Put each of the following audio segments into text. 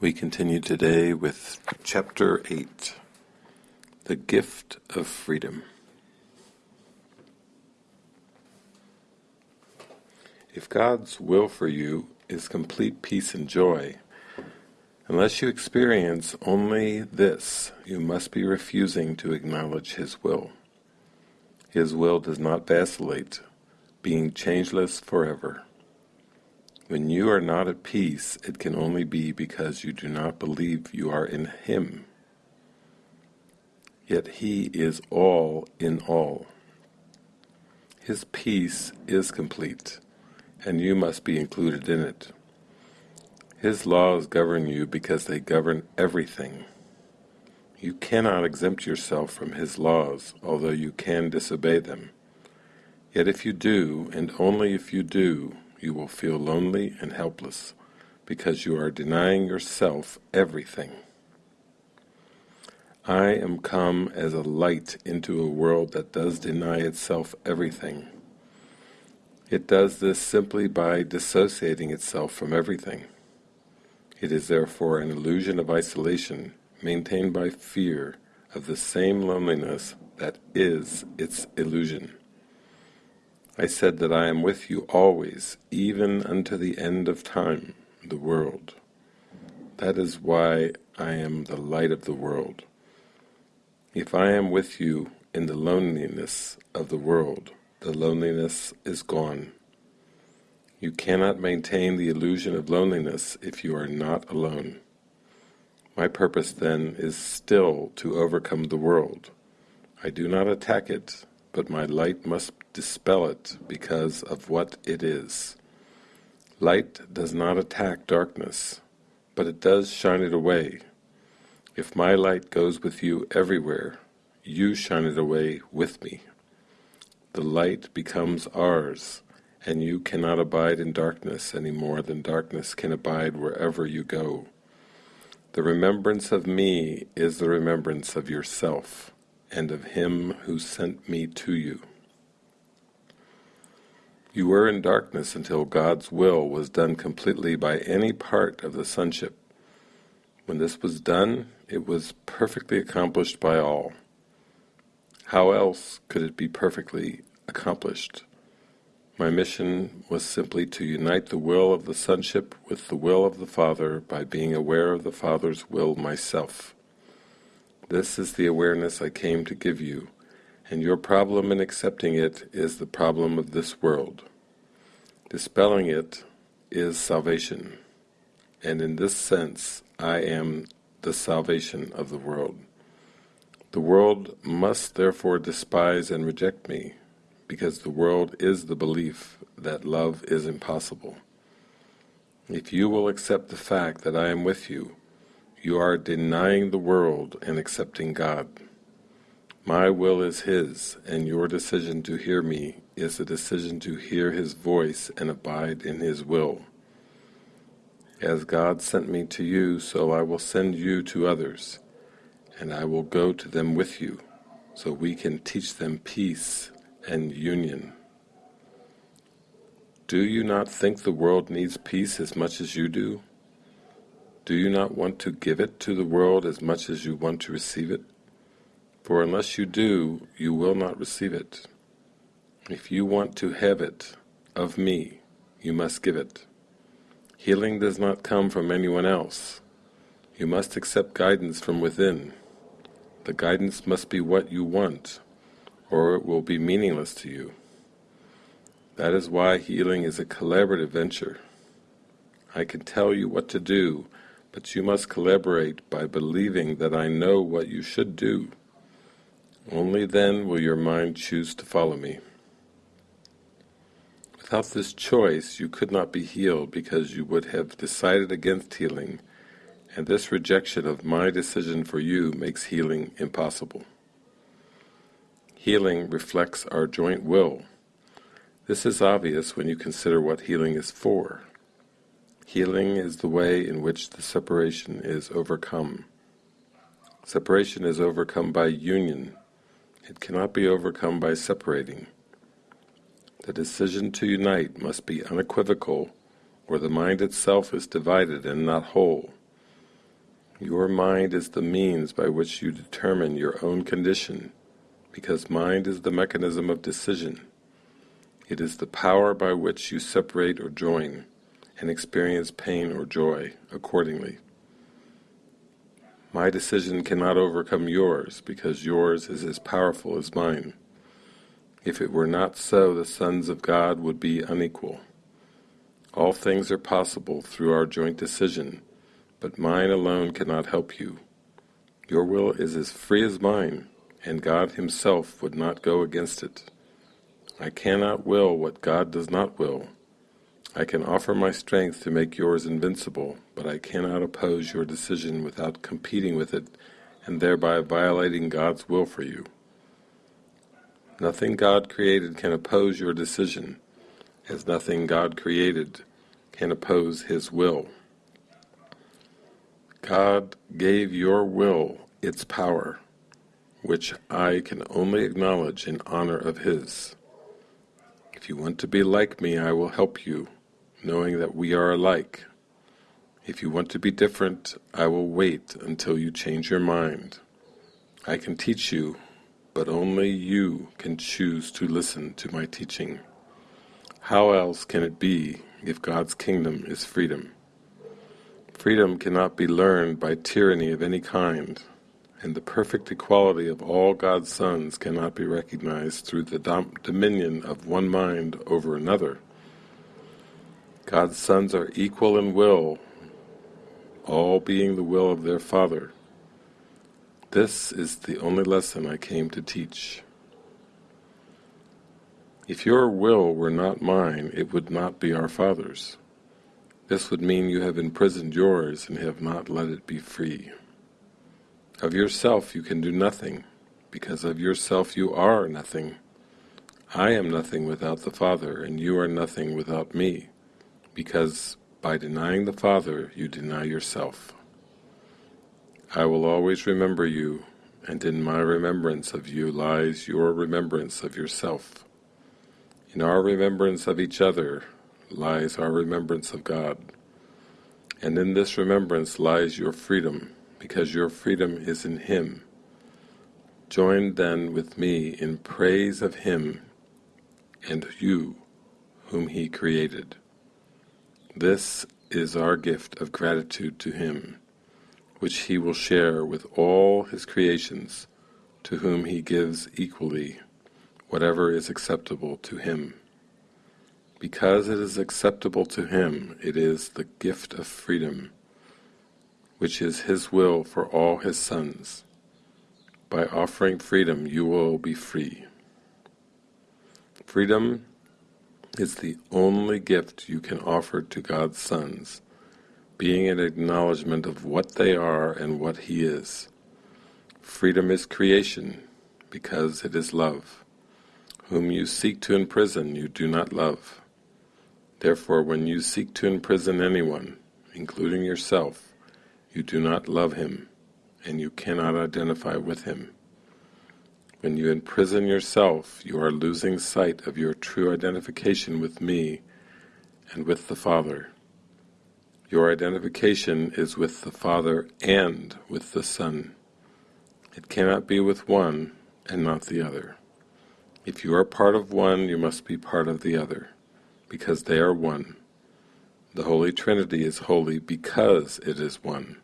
We continue today with Chapter 8 The Gift of Freedom. If God's will for you is complete peace and joy, unless you experience only this, you must be refusing to acknowledge His will. His will does not vacillate, being changeless forever. When you are not at peace, it can only be because you do not believe you are in Him. Yet He is all in all. His peace is complete, and you must be included in it. His laws govern you because they govern everything. You cannot exempt yourself from His laws, although you can disobey them. Yet if you do, and only if you do, you will feel lonely and helpless because you are denying yourself everything. I am come as a light into a world that does deny itself everything. It does this simply by dissociating itself from everything. It is therefore an illusion of isolation maintained by fear of the same loneliness that is its illusion. I said that I am with you always, even unto the end of time, the world. That is why I am the light of the world. If I am with you in the loneliness of the world, the loneliness is gone. You cannot maintain the illusion of loneliness if you are not alone. My purpose then is still to overcome the world. I do not attack it, but my light must dispel it because of what it is. Light does not attack darkness, but it does shine it away. If my light goes with you everywhere, you shine it away with me. The light becomes ours, and you cannot abide in darkness any more than darkness can abide wherever you go. The remembrance of me is the remembrance of yourself, and of him who sent me to you. You were in darkness until God's will was done completely by any part of the sonship. When this was done, it was perfectly accomplished by all. How else could it be perfectly accomplished? My mission was simply to unite the will of the sonship with the will of the Father by being aware of the Father's will myself. This is the awareness I came to give you, and your problem in accepting it is the problem of this world. Dispelling it is salvation, and in this sense I am the salvation of the world. The world must therefore despise and reject me, because the world is the belief that love is impossible. If you will accept the fact that I am with you, you are denying the world and accepting God. My will is His, and your decision to hear me is a decision to hear His voice and abide in His will. As God sent me to you, so I will send you to others, and I will go to them with you, so we can teach them peace and union. Do you not think the world needs peace as much as you do? Do you not want to give it to the world as much as you want to receive it? For unless you do, you will not receive it. If you want to have it of me, you must give it. Healing does not come from anyone else. You must accept guidance from within. The guidance must be what you want, or it will be meaningless to you. That is why healing is a collaborative venture. I can tell you what to do, but you must collaborate by believing that I know what you should do. Only then will your mind choose to follow me. Without this choice you could not be healed because you would have decided against healing, and this rejection of my decision for you makes healing impossible. Healing reflects our joint will. This is obvious when you consider what healing is for. Healing is the way in which the separation is overcome. Separation is overcome by union, it cannot be overcome by separating. The decision to unite must be unequivocal, or the mind itself is divided and not whole. Your mind is the means by which you determine your own condition, because mind is the mechanism of decision. It is the power by which you separate or join, and experience pain or joy accordingly. My decision cannot overcome yours, because yours is as powerful as mine. If it were not so, the sons of God would be unequal. All things are possible through our joint decision, but mine alone cannot help you. Your will is as free as mine, and God himself would not go against it. I cannot will what God does not will. I can offer my strength to make yours invincible, but I cannot oppose your decision without competing with it and thereby violating God's will for you. Nothing God created can oppose your decision, as nothing God created can oppose His will. God gave your will its power, which I can only acknowledge in honor of His. If you want to be like me, I will help you, knowing that we are alike. If you want to be different, I will wait until you change your mind. I can teach you, but only you can choose to listen to my teaching. How else can it be if God's kingdom is freedom? Freedom cannot be learned by tyranny of any kind, and the perfect equality of all God's sons cannot be recognized through the dom dominion of one mind over another. God's sons are equal in will, all being the will of their Father. This is the only lesson I came to teach. If your will were not mine, it would not be our Father's. This would mean you have imprisoned yours and have not let it be free. Of yourself you can do nothing, because of yourself you are nothing. I am nothing without the Father, and you are nothing without me, because by denying the Father you deny yourself. I will always remember you, and in my remembrance of you lies your remembrance of yourself. In our remembrance of each other lies our remembrance of God, and in this remembrance lies your freedom, because your freedom is in Him. Join then with me in praise of Him and you whom He created. This is our gift of gratitude to Him, which He will share with all His creations, to whom He gives equally whatever is acceptable to Him. Because it is acceptable to Him, it is the gift of freedom, which is His will for all His sons. By offering freedom you will be free. Freedom is the only gift you can offer to God's sons, being an acknowledgement of what they are and what He is. Freedom is creation, because it is love. Whom you seek to imprison you do not love. Therefore when you seek to imprison anyone, including yourself, you do not love him, and you cannot identify with him. When you imprison yourself, you are losing sight of your true identification with me and with the Father. Your identification is with the Father and with the Son. It cannot be with one and not the other. If you are part of one, you must be part of the other, because they are one. The Holy Trinity is holy because it is one.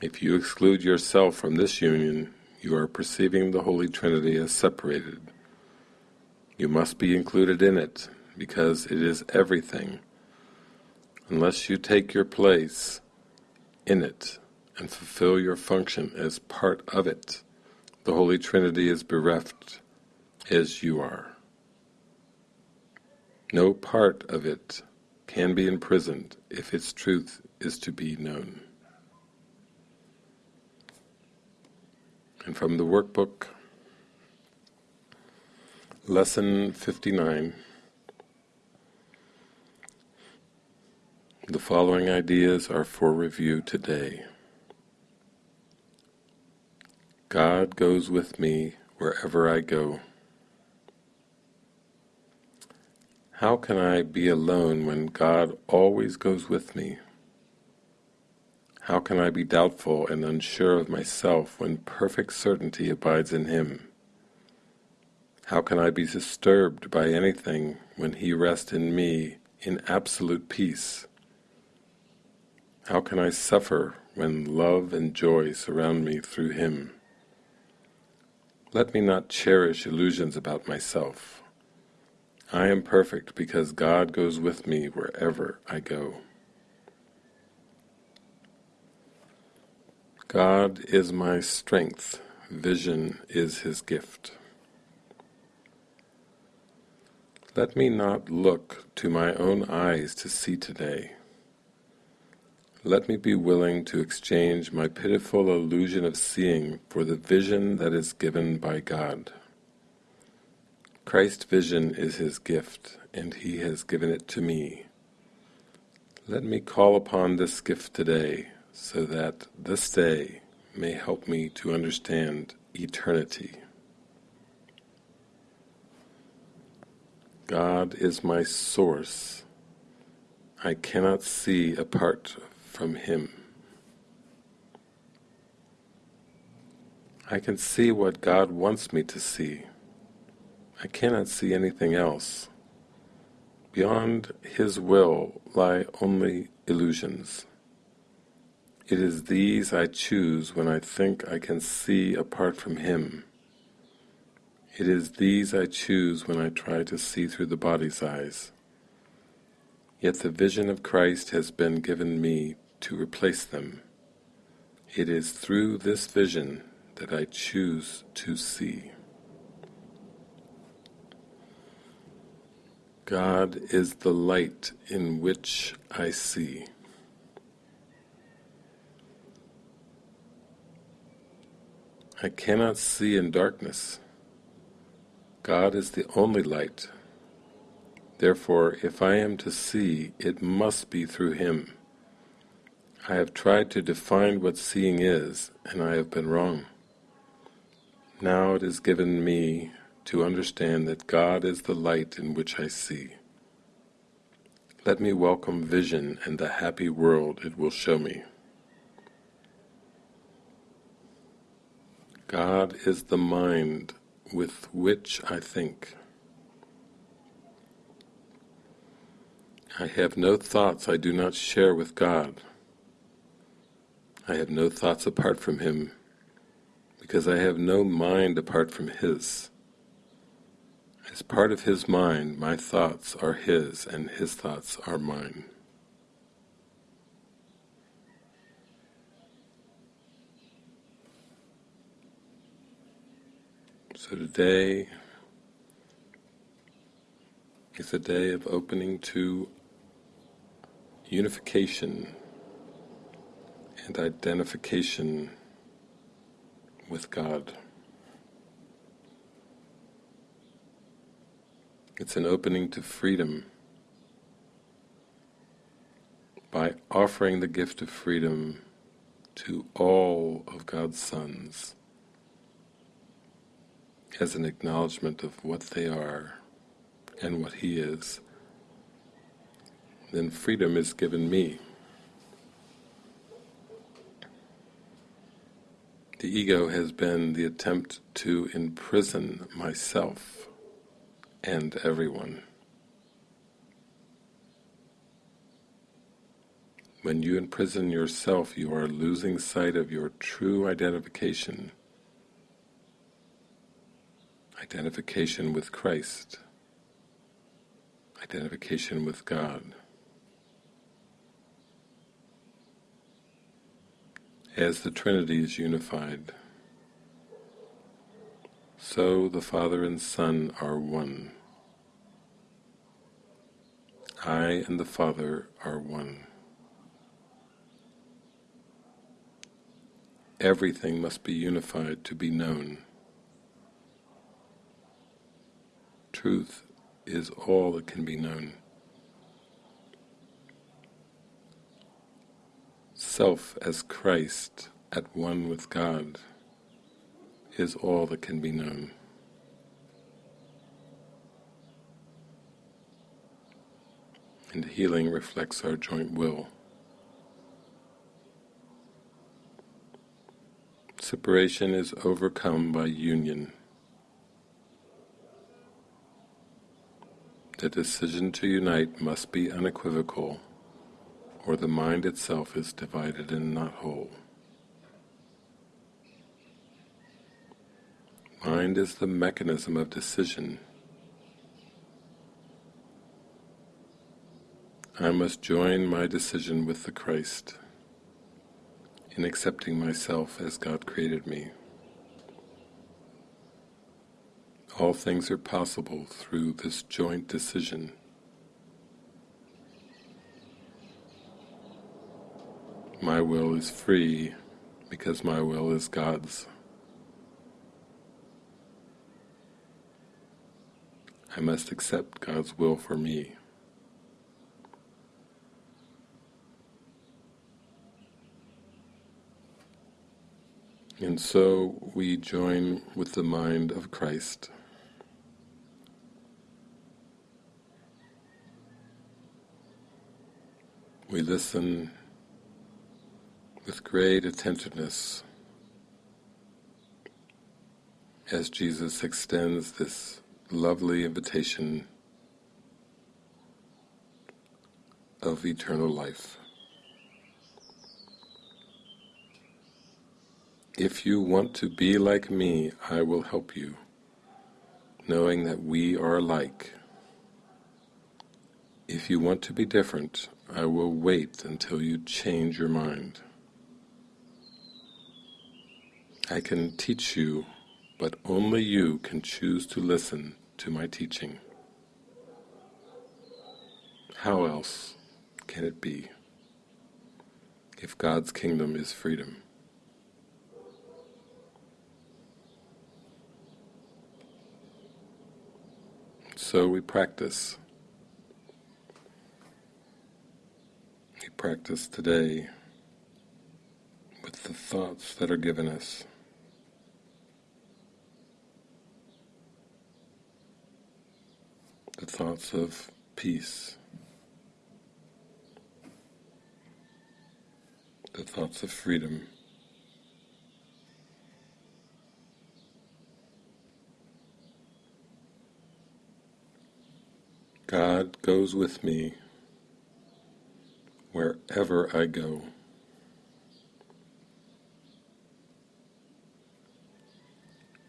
If you exclude yourself from this union, you are perceiving the Holy Trinity as separated. You must be included in it, because it is everything. Unless you take your place in it and fulfill your function as part of it, the Holy Trinity is bereft as you are. No part of it can be imprisoned if its truth is to be known. And from the workbook, Lesson 59, the following ideas are for review today. God goes with me wherever I go. How can I be alone when God always goes with me? How can I be doubtful and unsure of myself when perfect certainty abides in Him? How can I be disturbed by anything when He rests in me in absolute peace? How can I suffer when love and joy surround me through Him? Let me not cherish illusions about myself. I am perfect because God goes with me wherever I go. God is my strength, vision is His gift. Let me not look to my own eyes to see today. Let me be willing to exchange my pitiful illusion of seeing for the vision that is given by God. Christ's vision is His gift, and He has given it to me. Let me call upon this gift today, so that this day may help me to understand eternity. God is my source. I cannot see apart from Him. I can see what God wants me to see. I cannot see anything else. Beyond His will lie only illusions. It is these I choose when I think I can see apart from Him. It is these I choose when I try to see through the body's eyes. Yet the vision of Christ has been given me to replace them. It is through this vision that I choose to see. God is the light in which I see. I cannot see in darkness. God is the only light. Therefore, if I am to see, it must be through Him. I have tried to define what seeing is, and I have been wrong. Now it is given me to understand that God is the light in which I see. Let me welcome vision and the happy world it will show me. God is the mind with which I think. I have no thoughts I do not share with God. I have no thoughts apart from Him, because I have no mind apart from His. As part of His mind, my thoughts are His, and His thoughts are mine. So today is a day of opening to unification and identification with God. It's an opening to freedom by offering the gift of freedom to all of God's sons as an acknowledgement of what they are and what He is, then freedom is given me. The ego has been the attempt to imprison myself and everyone. When you imprison yourself, you are losing sight of your true identification identification with Christ, identification with God. As the Trinity is unified, so the Father and Son are one. I and the Father are one. Everything must be unified to be known. Truth is all that can be known. Self as Christ at one with God is all that can be known. And healing reflects our joint will. Separation is overcome by union. The decision to unite must be unequivocal, or the mind itself is divided and not whole. Mind is the mechanism of decision. I must join my decision with the Christ in accepting myself as God created me. All things are possible through this joint decision. My will is free because my will is God's. I must accept God's will for me. And so we join with the mind of Christ. We listen with great attentiveness as Jesus extends this lovely invitation of eternal life. If you want to be like me, I will help you, knowing that we are alike. If you want to be different, I will wait until you change your mind. I can teach you, but only you can choose to listen to my teaching. How else can it be if God's kingdom is freedom? So we practice practice today with the thoughts that are given us. The thoughts of peace, the thoughts of freedom. God goes with me wherever I go.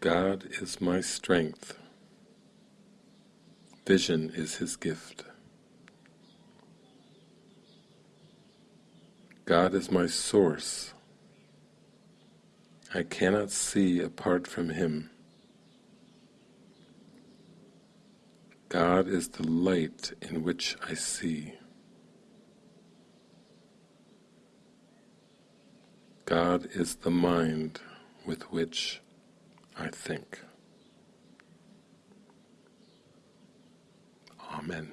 God is my strength. Vision is His gift. God is my source. I cannot see apart from Him. God is the light in which I see. God is the mind with which I think. Amen.